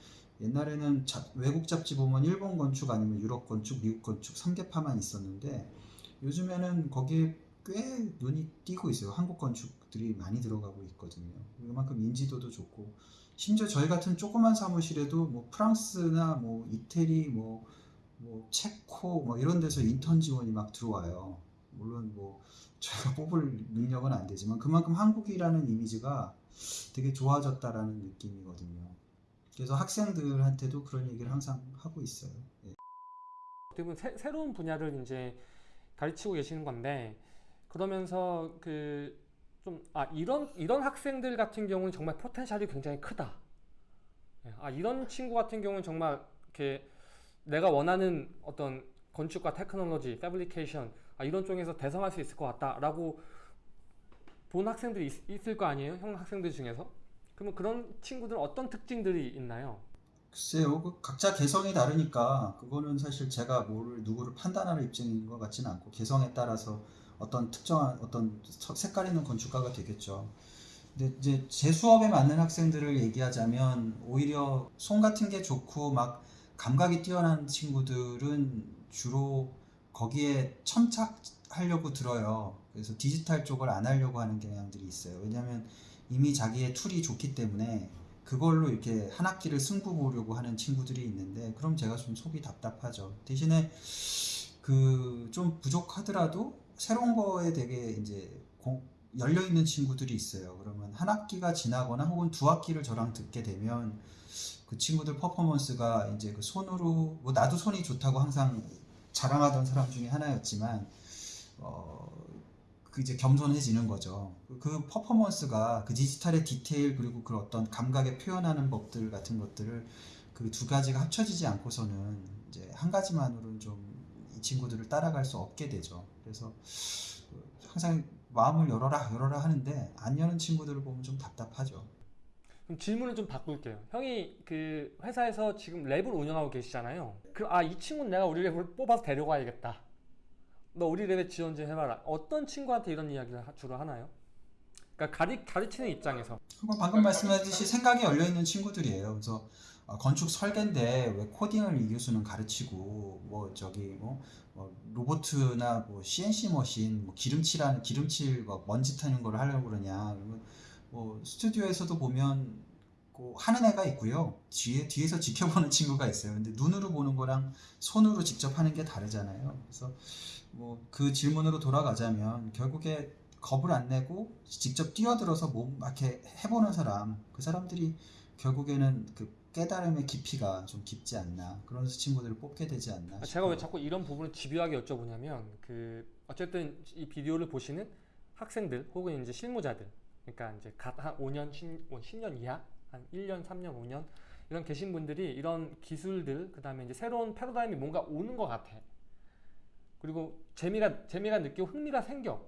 옛날에는 잡- 외국 잡지 보면 일본 건축 아니면 유럽 건축, 미국 건축 3개파만 있었는데 요즘에는 거기에 꽤 눈이 띄고 있어요. 한국 건축들이 많이 들어가고 있거든요. 그만큼 인지도도 좋고 심지어 저희 같은 조그만 사무실에도 뭐 프랑스나 뭐 이태리 뭐, 뭐 체코 뭐 이런 데서 인턴 지원이 막 들어와요. 물론 뭐 저희가 뽑을 능력은 안 되지만 그만큼 한국이라는 이미지가 되게 좋아졌다라는 느낌이거든요. 그래서 학생들한테도 그런 얘기를 항상 하고 있어요. 예. 어떻게 보면 새, 새로운 분야를 이제 가르치고 계시는 건데 그러면서 그 좀 아 이런 이런 학생들 같은 경우는 정말 포텐셜이 굉장히 크다. 예, 아 이런 친구 같은 경우는 정말 이렇게 내가 원하는 어떤 건축과 테크놀로지, 패브리케이션 아, 이런 쪽에서 대성할 수 있을 것 같다라고 본 학생들이 있, 있을 거 아니에요? 형 학생들 중에서? 그러면 그런 친구들은 어떤 특징들이 있나요? 글쎄요, 그 각자 개성이 다르니까 그거는 사실 제가 뭐를 누구를 판단하는 입장인 것 같지는 않고 개성에 따라서 어떤 특정한 어떤 서- 색깔 있는 건축가가 되겠죠. 근데 이제 제 수업에 맞는 학생들을 얘기하자면 오히려 손 같은 게 좋고 막 감각이 뛰어난 친구들은 주로 거기에 천착하려고 들어요. 그래서 디지털 쪽을 안 하려고 하는 경향들이 있어요. 왜냐하면 이미 자기의 tool이 좋기 때문에 그걸로 이렇게 한 학기를 승부 보려고 하는 친구들이 있는데 그럼 제가 좀 속이 답답하죠. 대신에 그 좀 부족하더라도 새로운 거에 되게 이제 열려 있는 친구들이 있어요. 그러면 한 학기가 지나거나 혹은 두 학기를 저랑 듣게 되면 그 친구들 퍼포먼스가 이제 그 손으로 뭐 나도 손이 좋다고 항상 자랑하던 사람 중에 하나였지만 어, 그 이제 겸손해지는 거죠. 그- 그 퍼포먼스가 그 디지털의 디테일 그리고 그 어떤 감각에 표현하는 법들 같은 것들을 그 두 가지가 합쳐지지 않고서는 이제 한 가지만으로는 좀 이 친구들을 따라갈 수 없게 되죠. 그래서 그 항상 마음을 열어라 열어라 하는데 안 여는 친구들을 보면 좀 답답하죠. 그럼 질문을 좀 바꿀게요. 형이 그 회사에서 지금 랩을 운영하고 계시잖아요. 그럼 아 이 친구는 내가 우리 랩을 뽑아서 데려가야겠다. 너 우리 랩에 지원 좀 해봐라. 어떤 친구한테 이런 이야기를 하- 주로 하나요? 그러니까 가리, 가르치는 입장에서 방금 말씀하셨듯이 생각이 열려 있는 친구들이에요. 그래서 어, 건축 설계인데 왜 코딩을 이 교수는 가르치고 뭐 저기 뭐, 뭐 로보트나 뭐 CNC 머신 뭐 기름칠하는 기름칠 뭐 먼지 타는 걸 하려고 그러냐. 뭐 스튜디오에서도 보면 그 하는 애가 있고요. 뒤에 뒤에서 지켜보는 친구가 있어요. 근데 눈으로 보는 거랑 손으로 직접 하는 게 다르잖아요. 그래서 뭐 그 질문으로 돌아가자면 결국에 겁을 안 내고 직접 뛰어들어서 몸 이렇게 해보는 사람 그 사람들이 결국에는 그 깨달음의 깊이가 좀 깊지 않나 그런 친구들을 뽑게 되지 않나 아, 제가 싶어요. 왜 자꾸 이런 부분을 집요하게 여쭤보냐면 그 어쨌든 이 비디오를 보시는 학생들 혹은 이제 실무자들 그러니까 이제 갓 한 5년 10, 10년 이하 한 1년 3년 5년 이런 계신 분들이 이런 기술들 그 다음에 이제 새로운 패러다임이 뭔가 오는 것 같아. 그리고 재미가 재미가 느끼고 흥미가 생겨.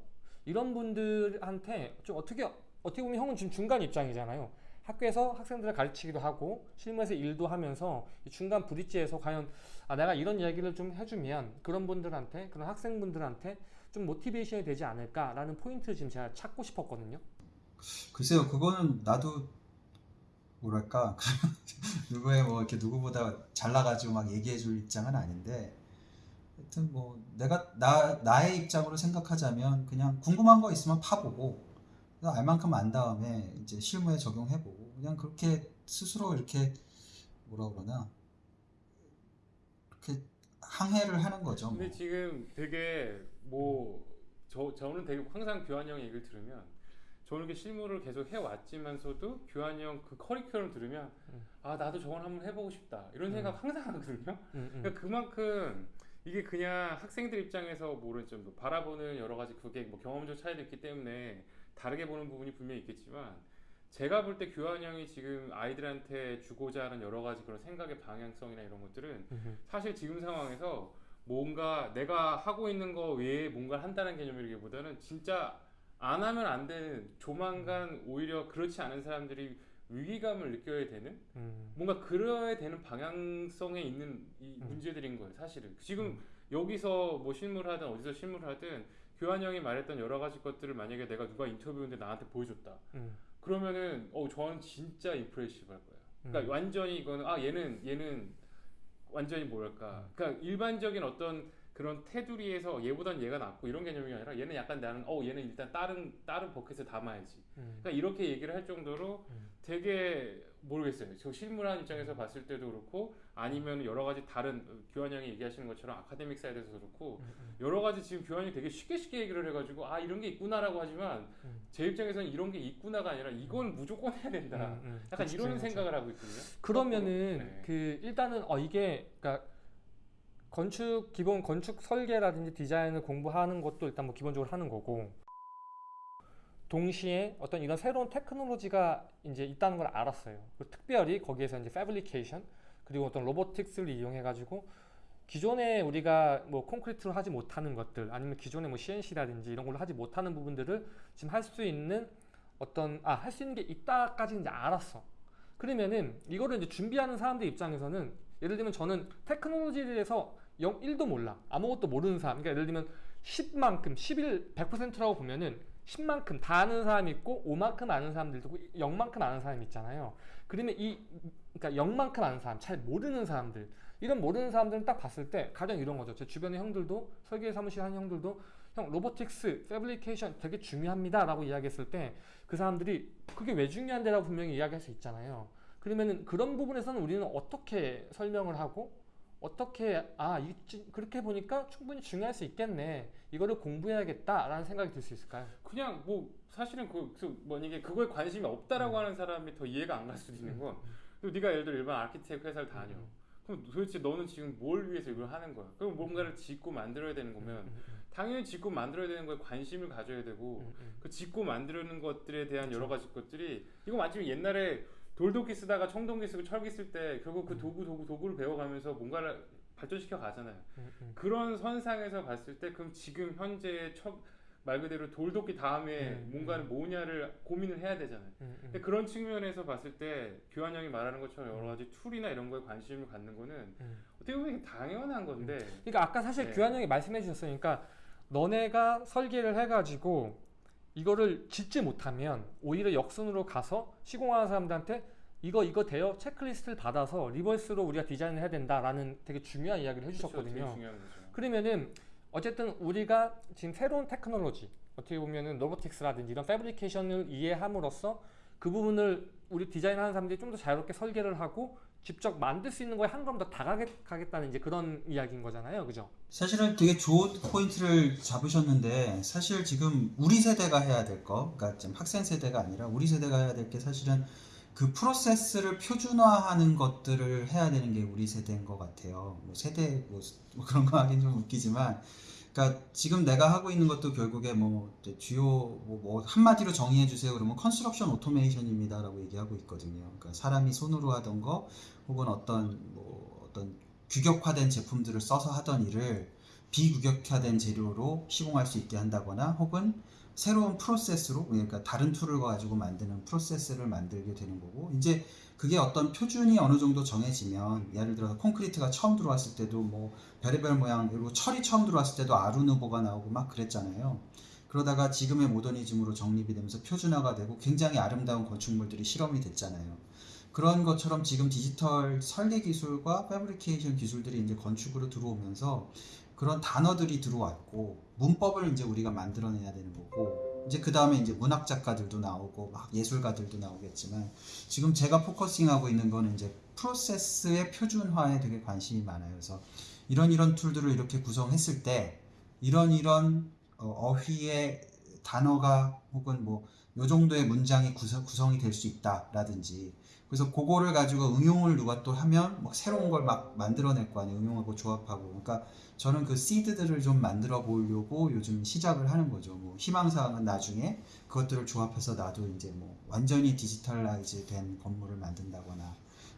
이런 분들한테 좀 어떻게 어떻게 보면 형은 지금 중간 입장이잖아요. 학교에서 학생들을 가르치기도 하고 실무에서 일도 하면서 이 중간 브릿지에서 과연 아, 내가 이런 이야기를 좀 해주면 그런 분들한테 그런 학생분들한테 좀 모티베이션이 되지 않을까라는 포인트를 지금 제가 찾고 싶었거든요. 글쎄요 그거는 나도 뭐랄까 누구의 뭐 이렇게 누구보다 잘나가지고 막 얘기해줄 입장은 아닌데 하여튼 뭐 내가 나 나의 입장으로 생각하자면 그냥 궁금한 거 있으면 파보고 그래서 알 만큼 안 다음에 이제 실무에 적용해보고 그냥 그렇게 스스로 이렇게 뭐라 그러나 이렇게 항해를 하는 거죠. 뭐. 근데 지금 되게 뭐 저 저는 되게 항상 교환 형 얘기를 들으면 저는 이렇게 실무를 계속 해왔지만서도 교환 형그 커리큘럼 들으면 음. 아 나도 저건 한번 해보고 싶다 이런 음. 생각 항상 하거든요. 음, 음. 그러니까 그만큼 이게 그냥 학생들 입장에서 모르는 좀 바라보는 여러 가지 그게 뭐 경험적 차이도 있기 때문에 다르게 보는 부분이 분명히 있겠지만 제가 볼 때 교환 형이 지금 아이들한테 주고자 하는 여러 가지 그런 생각의 방향성이나 이런 것들은 음, 사실 지금 상황에서 뭔가 내가 하고 있는 거 외에 뭔가를 한다는 개념이기보다는 진짜 안 하면 안 되는 조만간 오히려 그렇지 않은 사람들이 위기감을 느껴야 되는 음. 뭔가 그래야 되는 방향성에 있는 이 음. 문제들인 거예요 사실은 지금 여기서 뭐 실무를 하든 어디서 실무를 하든 교환 형이 말했던 여러 가지 것들을 만약에 내가 누가 인터뷰인데 나한테 보여줬다 음. 그러면은 어 저는 진짜 임프레시브 할 거예요 그러니까 음. 완전히 이거는 아 얘는 얘는 완전히 뭐랄까 그러니까 일반적인 어떤 그런 테두리에서 얘보단 얘가 낫고 이런 개념이 아니라 얘는 약간 나는 어 얘는 일단 다른 다른 bucket에 담아야지 음. 그러니까 이렇게 얘기를 할 정도로 음. 되게 모르겠어요 저 실무라는 입장에서 봤을 때도 그렇고 아니면 여러 가지 다른 어, 규환 형이 얘기하시는 것처럼 academic side에서 그렇고 음, 음. 여러 가지 지금 규환이 되게 쉽게 쉽게 얘기를 해가지고 아 이런 게 있구나라고 하지만 음. 제 입장에서는 이런 게 있구나가 아니라 이건 무조건 해야 된다 음, 음. 약간 그치, 이런 그치. 생각을 하고 있거든요. 그러면은 네. 그 일단은 어 이게 그러니까 건축 기본 건축 설계라든지 디자인을 공부하는 것도 일단 뭐 기본적으로 하는 거고 동시에 어떤 이런 새로운 테크놀로지가 이제 있다는 걸 알았어요. 특별히 거기에서 이제 패브리케이션 그리고 어떤 로보틱스를 이용해 가지고 기존에 우리가 뭐 콘크리트로 하지 못하는 것들 아니면 기존에 뭐 CNC라든지 이런 걸로 하지 못하는 부분들을 지금 할 수 있는 어떤 아 할 수 있는 게 있다까지 이제 알았어. 그러면은 이거를 이제 준비하는 사람들 입장에서는 예를 들면 저는 테크놀로지에 대해서 0, 1도 몰라. 아무것도 모르는 사람. 그러니까 예를 들면 10만큼, 11, 100%라고 보면은 10만큼 다 아는 사람이 있고 5만큼 아는 사람들도 있고 0만큼 아는 사람이 있잖아요. 그러면 이 그러니까 0만큼 아는 사람, 잘 모르는 사람들 이런 모르는 사람들은 딱 봤을 때 가장 이런 거죠. 제 주변의 형들도 설계 사무실 하는 형들도 형 로보틱스, 패브리케이션 되게 중요합니다 라고 이야기했을 때 그 사람들이 그게 왜 중요한데 라고 분명히 이야기할 수 있잖아요. 그러면은 그런 부분에서는 우리는 어떻게 설명을 하고 어떻게 아 이, 그렇게 보니까 충분히 중요할 수 있겠네. 이거를 공부해야겠다라는 생각이 들 수 있을까요? 그냥 뭐 사실은 그, 그 만약에 그거에 관심이 없다라고 하는 사람이 더 이해가 안 갈 수도 있는 건 그리고 네가 예를 들어 일반 아키텍트 회사를 다녀. 그럼 도대체 너는 지금 뭘 위해서 이걸 하는 거야? 그럼 뭔가를 짓고 만들어야 되는 거면 음, 음, 당연히 짓고 만들어야 되는 거에 관심을 가져야 되고 음, 음. 그 짓고 만드는 것들에 대한 여러 가지 것들이 이거 마치 옛날에 돌도끼 쓰다가 청동기 쓰고 철기 쓸 때 결국 그 음. 도구 도구 도구를 배워가면서 뭔가를 발전시켜 가잖아요. 음, 음. 그런 선상에서 봤을 때 그럼 지금 현재 말 그대로 돌도끼 다음에 음, 뭔가를 뭐냐를 고민을 해야 되잖아요. 음, 음. 근데 그런 측면에서 봤을 때 규환 형이 말하는 것처럼 여러 가지 tool이나 이런 거에 관심을 갖는 거는 음. 어떻게 보면 당연한 건데 그러니까 아까 사실 네. 규환 형이 말씀해 주셨어요. 그러니까 너네가 설계를 해가지고 이거를 짓지 못하면 오히려 역순으로 가서 시공하는 사람들한테 이거 이거 돼요 체크리스트를 받아서 reverse로 우리가 디자인을 해야 된다라는 되게 중요한 이야기를. 해주셨거든요. 그러면은 어쨌든 우리가 지금 새로운 테크놀로지 어떻게 보면은 robotics라든지 이런 fabrication을 이해함으로써 그 부분을 우리 디자인하는 사람들이 좀 더 자유롭게 설계를 하고 직접 만들 수 있는 거에 한 걸음 더 다가가겠다는 이제 그런 이야기인 거잖아요, 그죠? 사실은 되게 좋은 포인트를 잡으셨는데 사실 지금 우리 세대가 해야 될 거, 그러니까 지금 학생 세대가 아니라 우리 세대가 해야 될 게 사실은 그 프로세스를 표준화하는 것들을 해야 되는 게 우리 세대인 것 같아요. 뭐 세대 뭐, 뭐 그런 거 하긴 좀 웃기지만, 그러니까 지금 내가 하고 있는 것도 결국에 뭐 주요 뭐, 뭐 한마디로 정의해 주세요. 그러면 construction automation입니다라고 얘기하고 있거든요. 그러니까 사람이 손으로 하던 거 혹은 어떤 뭐 어떤 규격화된 제품들을 써서 하던 일을 비규격화된 재료로 시공할 수 있게 한다거나 혹은 새로운 프로세스로 그러니까 다른 tool을 가지고 만드는 프로세스를 만들게 되는 거고 이제 그게 어떤 표준이 어느 정도 정해지면 예를 들어서 콘크리트가 처음 들어왔을 때도 뭐 별의별 모양 그리고 철이 처음 들어왔을 때도 아르누보가 나오고 막 그랬잖아요. 그러다가 지금의 모더니즘으로 정립이 되면서 표준화가 되고 굉장히 아름다운 건축물들이 실험이 됐잖아요. 그런 것처럼 지금 디지털 설계 기술과 fabrication 기술들이 이제 건축으로 들어오면서 그런 단어들이 들어왔고 문법을 이제 우리가 만들어내야 되는 거고 이제 그 다음에 이제 문학 작가들도 나오고 막 예술가들도 나오겠지만 지금 제가 focusing하고 있는 거는 이제 프로세스의 표준화에 되게 관심이 많아요. 그래서 이런 이런 tool들을 이렇게 구성했을 때 이런 이런 어휘의 단어가 혹은 뭐 요 정도의 문장이 구성, 구성이 될 수 있다라든지 그래서 그거를 가지고 응용을 누가 또 하면 막 새로운 걸 막 만들어낼 거 아니에요 응용하고 조합하고 그러니까 저는 그 seed들을 좀 만들어 보려고 요즘 시작을 하는 거죠 뭐 희망사항은 나중에 그것들을 조합해서 나도 이제 뭐 완전히 digitalize 된 건물을 만든다거나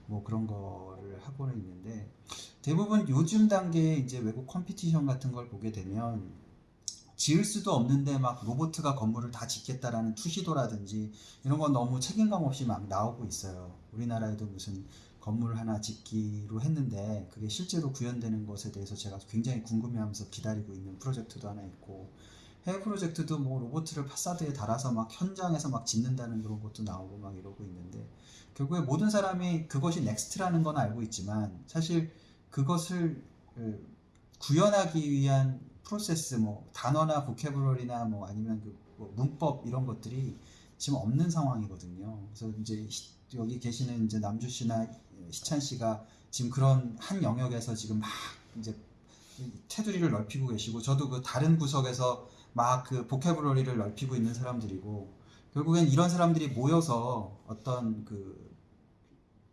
뭐 그런 거를 하고는 있는데 대부분 요즘 단계에 이제 외국 competition 같은 걸 보게 되면 지을 수도 없는데 막 로보트가 건물을 다 짓겠다라는 투시도라든지 이런 건 너무 책임감 없이 막 나오고 있어요. 우리나라에도 무슨 건물 하나 짓기로 했는데 그게 실제로 구현되는 것에 대해서 제가 굉장히 궁금해하면서 기다리고 있는 프로젝트도 하나 있고 해외 프로젝트도 뭐 로보트를 파사드에 달아서 막 현장에서 막 짓는다는 그런 것도 나오고 막 이러고 있는데 결국에 모든 사람이 그것이 next라는 건 알고 있지만 사실 그것을 어, 구현하기 위한 프로세스 뭐 단어나 보캐블러리나 뭐 아니면 그 뭐 문법 이런 것들이 지금 없는 상황이거든요. 그래서 이제 시- 여기 계시는 이제 남주 씨나 시찬 씨가 지금 그런 한 영역에서 지금 막 이제 테두리를 넓히고 계시고 저도 그 다른 구석에서 막 그 보캐블러리를 넓히고 있는 사람들이고 결국엔 이런 사람들이 모여서 어떤 그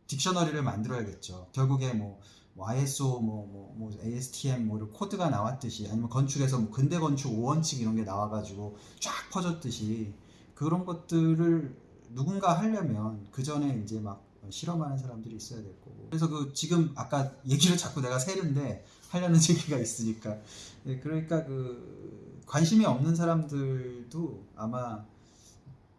딕셔너리를 만들어야겠죠. 결국에 뭐, 뭐 ISO, 뭐, 뭐, 뭐 ASTM, 뭐 이런 코드가 나왔듯이 아니면 건축에서 뭐 근대 건축 5원칙 이런 게 나와가지고 쫙 퍼졌듯이 그런 것들을 누군가 하려면 그 전에 이제 막 실험하는 사람들이 있어야 될 거고. 그래서 그 지금 아까 얘기를 자꾸 내가 세는데 하려는 얘기가 있으니까. 네, 그러니까 그 관심이 없는 사람들도 아마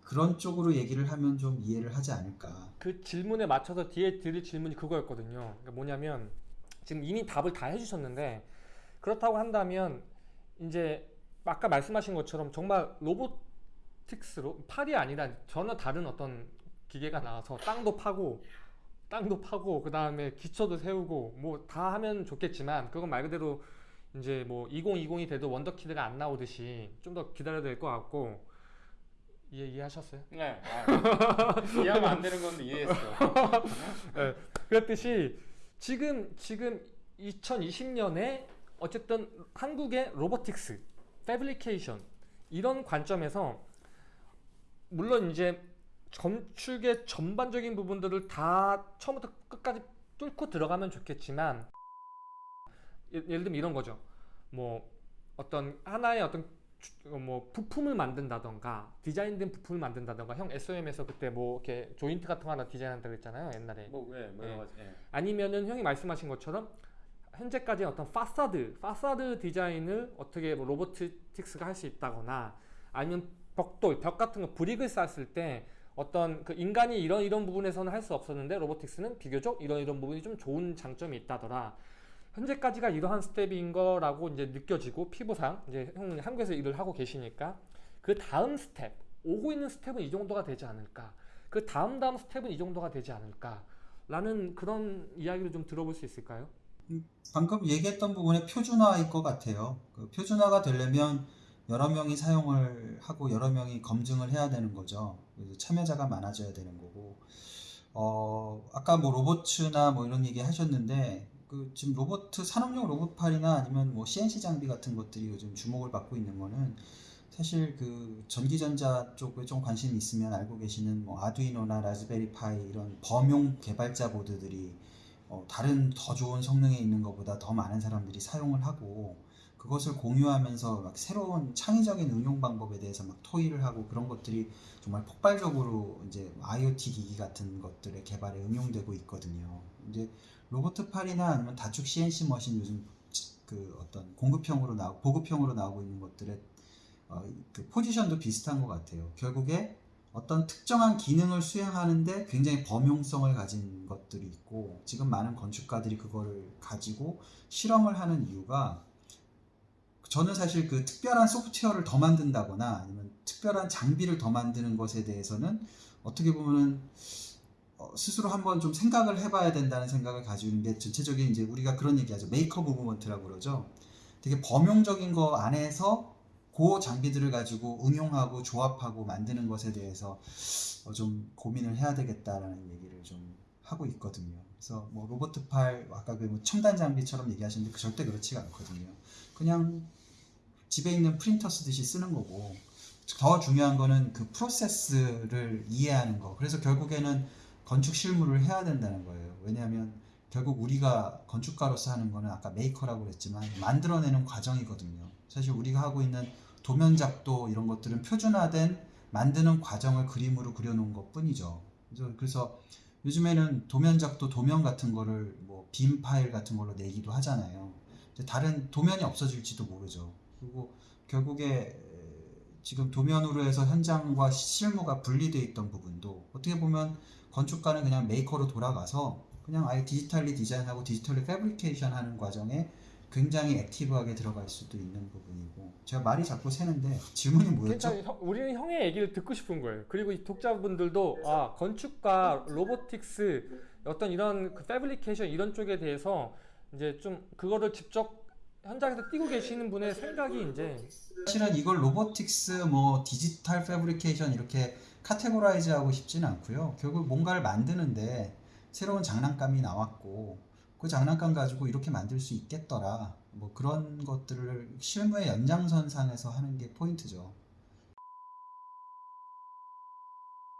그런 쪽으로 얘기를 하면 좀 이해를 하지 않을까. 그 질문에 맞춰서 뒤에 드릴 질문이 그거였거든요. 그러니까 뭐냐면 지금 이미 답을 다 해주셨는데 그렇다고 한다면 이제 아까 말씀하신 것처럼 정말 로보틱스로 팔이 아니라 전혀 다른 어떤 기계가 나와서 땅도 파고 땅도 파고 그 다음에 기초도 세우고 뭐 다 하면 좋겠지만 그건 말 그대로 이제 뭐 2020이 돼도 원더키드가 안 나오듯이 좀 더 기다려야 될 것 같고 이해 이해하셨어요? 네. 아, 이해하면 안 되는 건데 이해했어. 그랬듯이 지금 지금 2020년에 어쨌든 한국의 로보틱스, 패브리케이션 이런 관점에서 물론 이제 건축의 전반적인 부분들을 다 처음부터 끝까지 뚫고 들어가면 좋겠지만 예- 예를 들면 이런 거죠. 뭐 어떤 하나의 어떤 주- 어, 뭐 부품을 만든다던가 디자인된 부품을 만든다던가 형 SOM에서 그때 뭐 이렇게 조인트 같은 거 하나 디자인한다고 했잖아요 옛날에 뭐, 예, 뭐 여러 가지. 예. 아니면은 형이 말씀하신 것처럼 현재까지 어떤 파사드, 파사드 디자인을 어떻게 뭐 robotics가 할 수 있다거나 아니면 벽돌, 벽 같은 거 brick을 쌌을 때 어떤 그 인간이 이런 이런 부분에서는 할 수 없었는데 robotics는 비교적 이런 이런 부분이 좀 좋은 장점이 있다더라. 현재까지가 이러한 스텝인 거라고 이제 느껴지고 피부상 이제 형 한국에서 일을 하고 계시니까 그 다음 스텝 오고 있는 스텝은 이 정도가 되지 않을까. 그 다음 다음 스텝은 이 정도가 되지 않을까. 라는 그런 이야기를 좀 들어볼 수 있을까요? 방금 얘기했던 부분의 표준화일 것 같아요. 그 표준화가 되려면 여러 명이 사용을 하고 여러 명이 검증을 해야 되는 거죠. 그래서 참여자가 많아져야 되는 거고. 어, 아까 뭐 로봇츠나 뭐 이런 얘기 하셨는데, 그 지금 로봇, 산업용 로봇팔이나 아니면 뭐 CNC 장비 같은 것들이 요즘 주목을 받고 있는 거는 사실 그 전기전자 쪽에 좀 관심이 있으면 알고 계시는 뭐 아두이노나 라즈베리 파이 이런 범용 개발자 보드들이 어, 다른 더 좋은 성능에 있는 것보다 더 많은 사람들이 사용을 하고 그것을 공유하면서 막 새로운 창의적인 응용 방법에 대해서 막 토의를 하고 그런 것들이 정말 폭발적으로 이제 IoT 기기 같은 것들의 개발에 응용되고 있거든요. 이제 로보트팔이나 아니면 다축 CNC 머신 요즘 그 어떤 공급형으로 나오 보급형으로 나오고 있는 것들의 어, 그 포지션도 비슷한 것 같아요. 결국에 어떤 특정한 기능을 수행하는데 굉장히 범용성을 가진 것들이 있고 지금 많은 건축가들이 그거를 가지고 실험을 하는 이유가 저는 사실 그 특별한 소프트웨어를 더 만든다거나 아니면 특별한 장비를 더 만드는 것에 대해서는 어떻게 보면은 어, 스스로 한번 좀 생각을 해봐야 된다는 생각을 가지고 있는 게 전체적인 이제 우리가 그런 얘기하죠 maker movement라고 그러죠 되게 범용적인 거 안에서 그 장비들을 가지고 응용하고 조합하고 만드는 것에 대해서 어, 좀 고민을 해야 되겠다라는 얘기를 좀 하고 있거든요. 그래서 뭐 로보트 팔 아까 그 뭐 첨단 장비처럼 얘기하시는데 그 절대 그렇지가 않거든요. 그냥 집에 있는 프린터 쓰듯이 쓰는 거고 더 중요한 거는 그 프로세스를 이해하는 거. 그래서 결국에는 건축 실무를 해야 된다는 거예요. 왜냐하면 결국 우리가 건축가로서 하는 거는 아까 메이커라고 그랬지만 만들어내는 과정이거든요. 사실 우리가 하고 있는 도면 작도 이런 것들은 표준화된 만드는 과정을 그림으로 그려놓은 것 뿐이죠. 그래서, 요즘에는 도면 작도 도면 같은 거를 뭐 BIM 파일 같은 걸로 내기도 하잖아요. 다른 도면이 없어질지도 모르죠. 그리고 결국에 지금 도면으로 해서 현장과 실무가 분리되어 있던 부분도 어떻게 보면 건축가는 그냥 메이커로 돌아가서 그냥 아예 digitally 디자인하고 digitally fabrication 하는 과정에 굉장히 active하게 들어갈 수도 있는 부분이고 제가 말이 자꾸 새는데 질문이 뭐였죠? 그러니까 형- 우리는 형의 얘기를 듣고 싶은 거예요. 그리고 이 독자분들도 아 건축과 robotics 어떤 이런 그 fabrication 이런 쪽에 대해서 이제 좀 그거를 직접 현장에서 뛰고 계시는 분의 생각이 이제 사실은 이걸 robotics 뭐 디지털 fabrication 이렇게 categorize 하고 싶지는 않고요. 결국 뭔가를 만드는데 새로운 장난감이 나왔고 그 장난감 가지고 이렇게 만들 수 있겠더라. 뭐 그런 것들을 실무의 연장선상에서 하는 게 포인트죠.